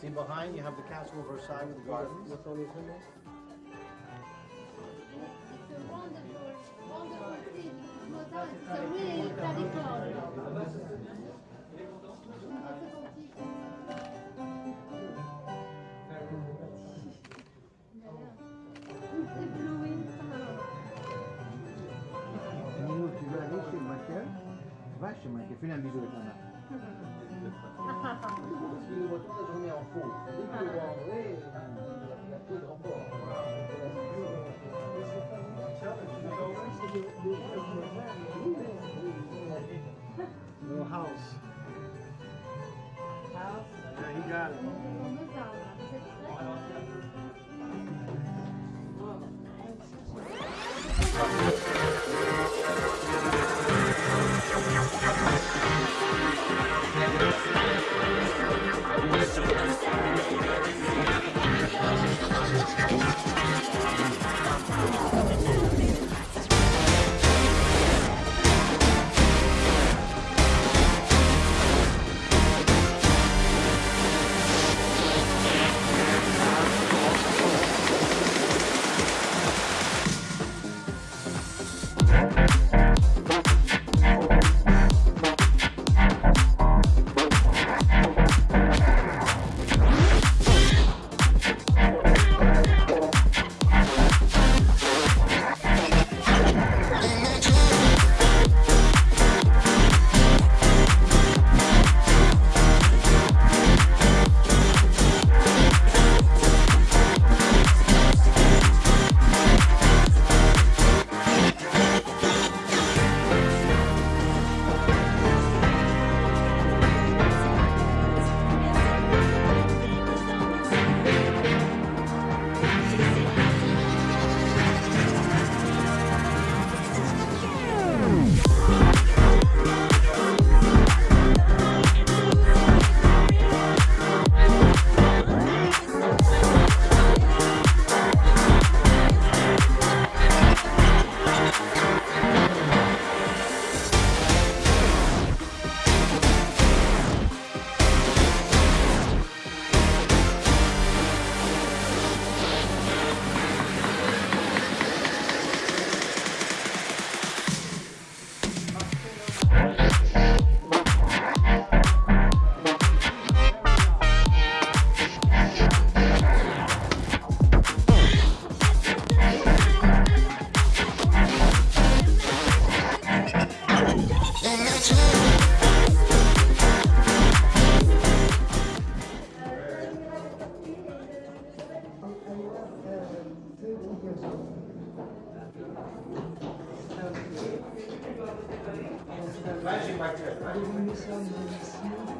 See behind, you have the castle of Versailles with the gardens. What's on his window? It's a wonderful, wonderful thing. Mozart, it's a really radical. C'est blowing. Nino, tu veux aller chez Michael Va chez Michael, fais un bisou avec la main. Excusez-moi, toute la journée en faux. Dès que en de. Va chez Michael. Going